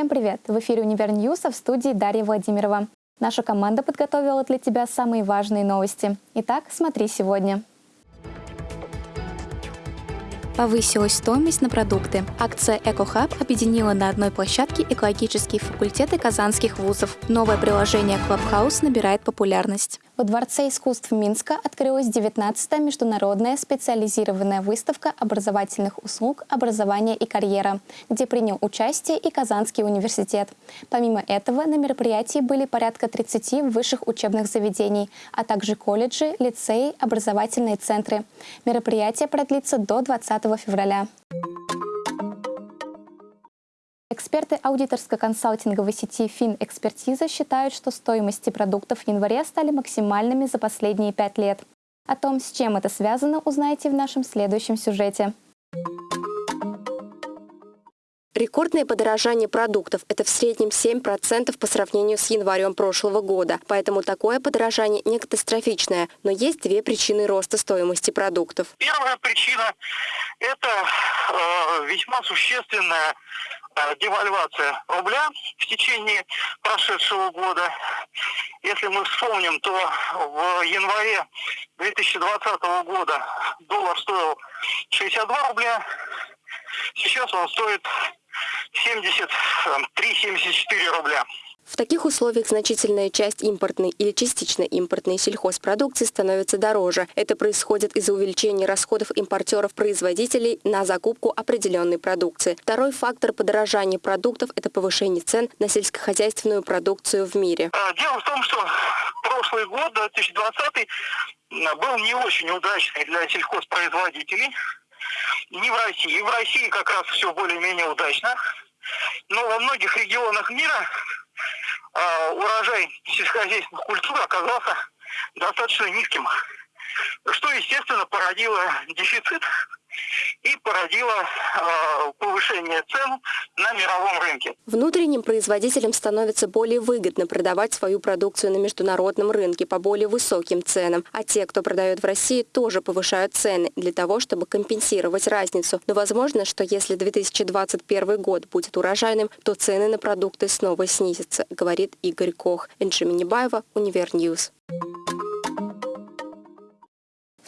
Всем привет! В эфире «Универ в студии Дарья Владимирова. Наша команда подготовила для тебя самые важные новости. Итак, смотри сегодня. Повысилась стоимость на продукты. Акция «Экохаб» объединила на одной площадке экологические факультеты казанских вузов. Новое приложение Clubhouse набирает популярность. Во Дворце искусств Минска открылась 19-я международная специализированная выставка образовательных услуг «Образование и карьера», где принял участие и Казанский университет. Помимо этого, на мероприятии были порядка 30 высших учебных заведений, а также колледжи, лицеи, образовательные центры. Мероприятие продлится до 20 февраля. Эксперты аудиторско-консалтинговой сети «Финэкспертиза» считают, что стоимости продуктов в январе стали максимальными за последние пять лет. О том, с чем это связано, узнаете в нашем следующем сюжете. Рекордное подорожание продуктов – это в среднем 7% по сравнению с январем прошлого года. Поэтому такое подорожание не катастрофичное. Но есть две причины роста стоимости продуктов. Первая причина – это э, весьма существенная девальвация рубля в течение прошедшего года. Если мы вспомним, то в январе 2020 года доллар стоил 62 рубля, сейчас он стоит 73-74 рубля. В таких условиях значительная часть импортной или частично импортной сельхозпродукции становится дороже. Это происходит из-за увеличения расходов импортеров-производителей на закупку определенной продукции. Второй фактор подорожания продуктов – это повышение цен на сельскохозяйственную продукцию в мире. А, дело в том, что прошлый год, 2020, был не очень удачный для сельхозпроизводителей. Не в России. В России как раз все более-менее удачно. Но во многих регионах мира урожай сельскохозяйственных культур оказался достаточно низким, что, естественно, породило дефицит и породило э, повышение цен на мировом рынке. Внутренним производителям становится более выгодно продавать свою продукцию на международном рынке по более высоким ценам, а те, кто продает в России, тоже повышают цены для того, чтобы компенсировать разницу. Но возможно, что если 2021 год будет урожайным, то цены на продукты снова снизятся, говорит Игорь Кох. Энджи Минибаева, Univer News.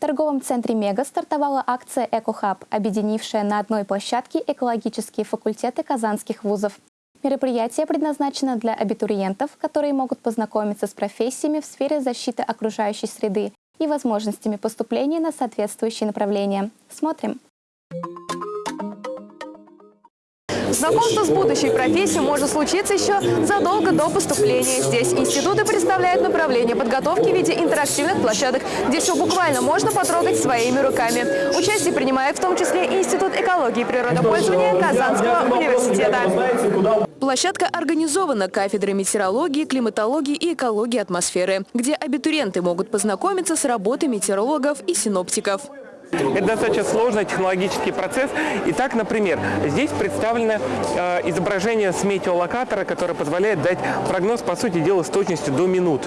В торговом центре «Мега» стартовала акция «Экохаб», объединившая на одной площадке экологические факультеты казанских вузов. Мероприятие предназначено для абитуриентов, которые могут познакомиться с профессиями в сфере защиты окружающей среды и возможностями поступления на соответствующие направления. Смотрим! Знакомство с будущей профессией может случиться еще задолго до поступления. Здесь институты представляют направление подготовки в виде интерактивных площадок, где все буквально можно потрогать своими руками. Участие принимает в том числе Институт экологии и природопользования Казанского университета. Площадка организована кафедрой метеорологии, климатологии и экологии атмосферы, где абитуриенты могут познакомиться с работой метеорологов и синоптиков. Это достаточно сложный технологический процесс. Итак, например, здесь представлено э, изображение с метеолокатора, которое позволяет дать прогноз, по сути дела, с точностью до минут.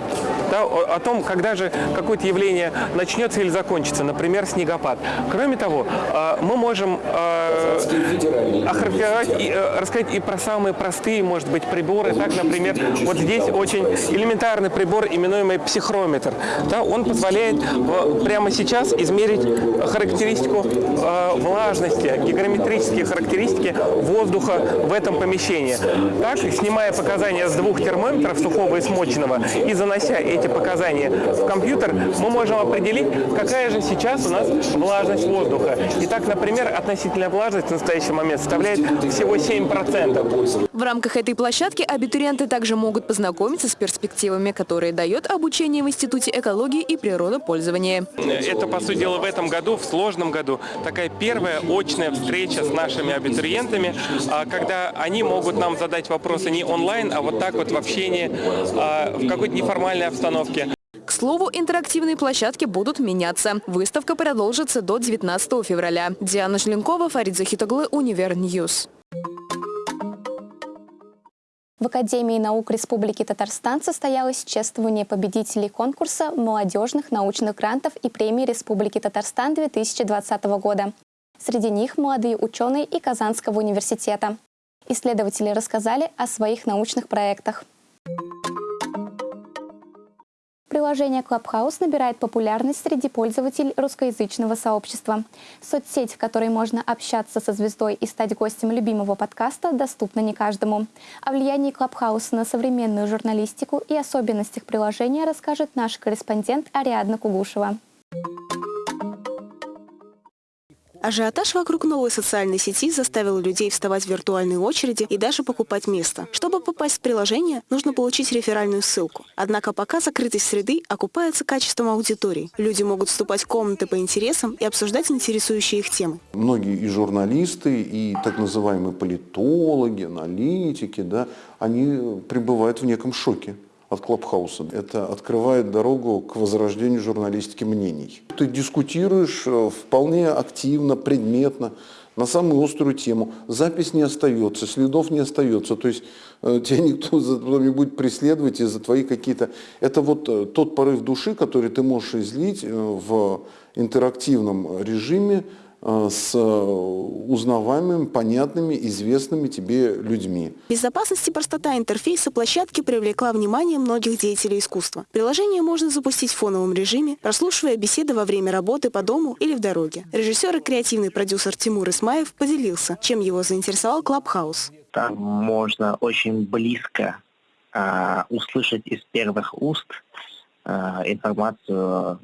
Да, о, о том, когда же какое-то явление начнется или закончится, например, снегопад. Кроме того, э, мы можем э, охарактеризовать и э, рассказать и про самые простые, может быть, приборы. Так, например, вот здесь очень элементарный прибор, именуемый психрометр. Да, он позволяет э, прямо сейчас измерить характеристику э, влажности, гигрометрические характеристики воздуха в этом помещении. Так, снимая показания с двух термометров, сухого и смоченного, и занося эти показания в компьютер, мы можем определить, какая же сейчас у нас влажность воздуха. Итак, например, относительная влажность в настоящий момент составляет всего 7%. В рамках этой площадки абитуриенты также могут познакомиться с перспективами, которые дает обучение в Институте экологии и природопользования. Это, по сути дела, в этом году в сложном году такая первая очная встреча с нашими абитуриентами, а, когда они могут нам задать вопросы не онлайн, а вот так вот в общении, а, в какой-то неформальной обстановке. К слову, интерактивные площадки будут меняться. Выставка продолжится до 19 февраля. Диана Желенкова, Фарид Захитоглы, Univer News. В Академии наук Республики Татарстан состоялось чествование победителей конкурса молодежных научных грантов и премии Республики Татарстан 2020 года. Среди них молодые ученые и Казанского университета. Исследователи рассказали о своих научных проектах. Приложение Clubhouse набирает популярность среди пользователей русскоязычного сообщества. Соцсеть, в которой можно общаться со звездой и стать гостем любимого подкаста, доступна не каждому. О влиянии Clubhouse на современную журналистику и особенностях приложения расскажет наш корреспондент Ариадна Кугушева. Ажиотаж вокруг новой социальной сети заставил людей вставать в виртуальные очереди и даже покупать место. Чтобы попасть в приложение, нужно получить реферальную ссылку. Однако пока закрытость среды окупается качеством аудитории. Люди могут вступать в комнаты по интересам и обсуждать интересующие их темы. Многие и журналисты, и так называемые политологи, аналитики, да, они пребывают в неком шоке от Клабхауса. Это открывает дорогу к возрождению журналистики мнений. Ты дискутируешь э, вполне активно, предметно, на самую острую тему. Запись не остается, следов не остается. То есть э, тебя никто не будет преследовать из-за твоих какие-то... Это вот э, тот порыв души, который ты можешь излить в интерактивном режиме, с узнаваемыми, понятными, известными тебе людьми. Безопасность и простота интерфейса площадки привлекла внимание многих деятелей искусства. Приложение можно запустить в фоновом режиме, прослушивая беседы во время работы по дому или в дороге. Режиссер и креативный продюсер Тимур Исмаев поделился, чем его заинтересовал Клабхаус. Там можно очень близко э, услышать из первых уст э, информацию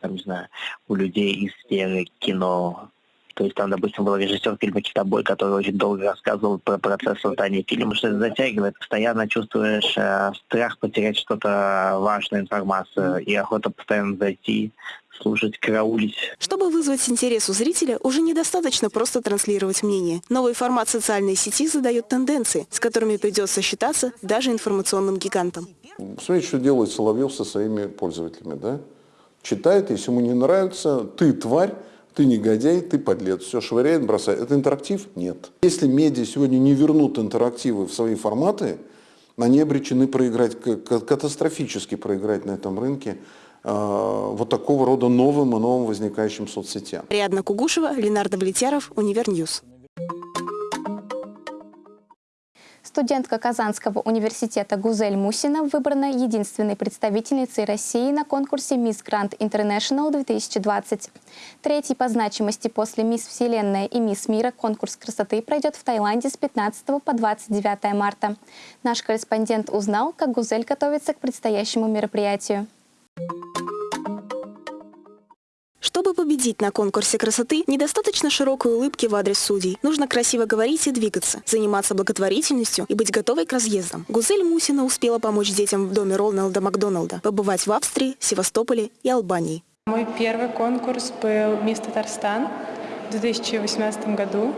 там, не знаю, у людей из сферы кино, то есть там, допустим, был режиссер фильма «Китобой», который очень долго рассказывал про процесс создания фильма, что это затягивает. Постоянно чувствуешь э, страх потерять что-то важную информацию и охота постоянно зайти, слушать, караулить. Чтобы вызвать интерес у зрителя, уже недостаточно просто транслировать мнение. Новый формат социальной сети задает тенденции, с которыми придется считаться даже информационным гигантам. Смотрите, что делает Соловьев со своими пользователями, да? Читает, если ему не нравится, ты тварь, ты негодяй, ты подлец, все швыряет, бросает. Это интерактив? Нет. Если медиа сегодня не вернут интерактивы в свои форматы, они обречены проиграть, катастрофически проиграть на этом рынке э, вот такого рода новым и новым возникающим соцсетям. Ариадна Кугушева, Ленар Довлетьяров, Univer News. Студентка Казанского университета Гузель Мусина выбрана единственной представительницей России на конкурсе Miss Grand International 2020. Третий по значимости после Мисс Вселенная и Мисс Мира конкурс красоты пройдет в Таиланде с 15 по 29 марта. Наш корреспондент узнал, как Гузель готовится к предстоящему мероприятию. Чтобы победить на конкурсе красоты, недостаточно широкой улыбки в адрес судей. Нужно красиво говорить и двигаться, заниматься благотворительностью и быть готовой к разъездам. Гузель Мусина успела помочь детям в доме Ролналда Макдоналда, побывать в Австрии, Севастополе и Албании. Мой первый конкурс был «Мисс Татарстан» в 2018 году.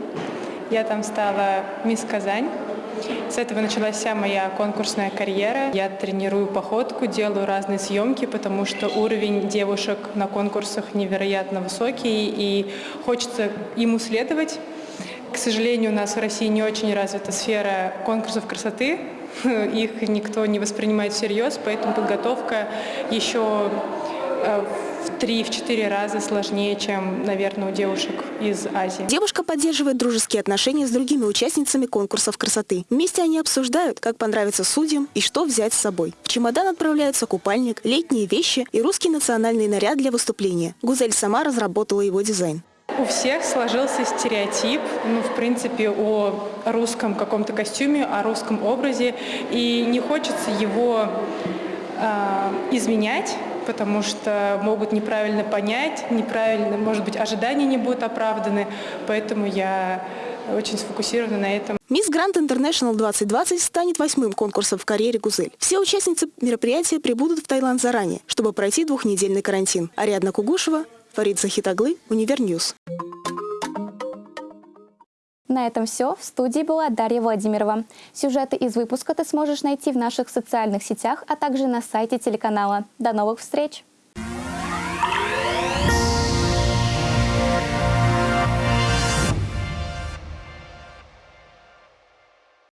Я там стала «Мисс Казань». С этого началась вся моя конкурсная карьера. Я тренирую походку, делаю разные съемки, потому что уровень девушек на конкурсах невероятно высокий, и хочется ему следовать. К сожалению, у нас в России не очень развита сфера конкурсов красоты. Их никто не воспринимает всерьез, поэтому подготовка еще э, в три-четыре раза сложнее, чем, наверное, у девушек из Азии. Девушка поддерживает дружеские отношения с другими участницами конкурсов красоты. Вместе они обсуждают, как понравится судьям и что взять с собой. В чемодан отправляются купальник, летние вещи и русский национальный наряд для выступления. Гузель сама разработала его дизайн. У всех сложился стереотип, ну, в принципе, о русском каком-то костюме, о русском образе, и не хочется его э, изменять, потому что могут неправильно понять, неправильно, может быть, ожидания не будут оправданы, поэтому я очень сфокусирована на этом. Miss Grand International 2020 станет восьмым конкурсом в карьере Гузель. Все участницы мероприятия прибудут в Таиланд заранее, чтобы пройти двухнедельный карантин. Ариадна Кугушева, Фарид Захитоглы, Univer News. На этом все. В студии была Дарья Владимирова. Сюжеты из выпуска ты сможешь найти в наших социальных сетях, а также на сайте телеканала. До новых встреч!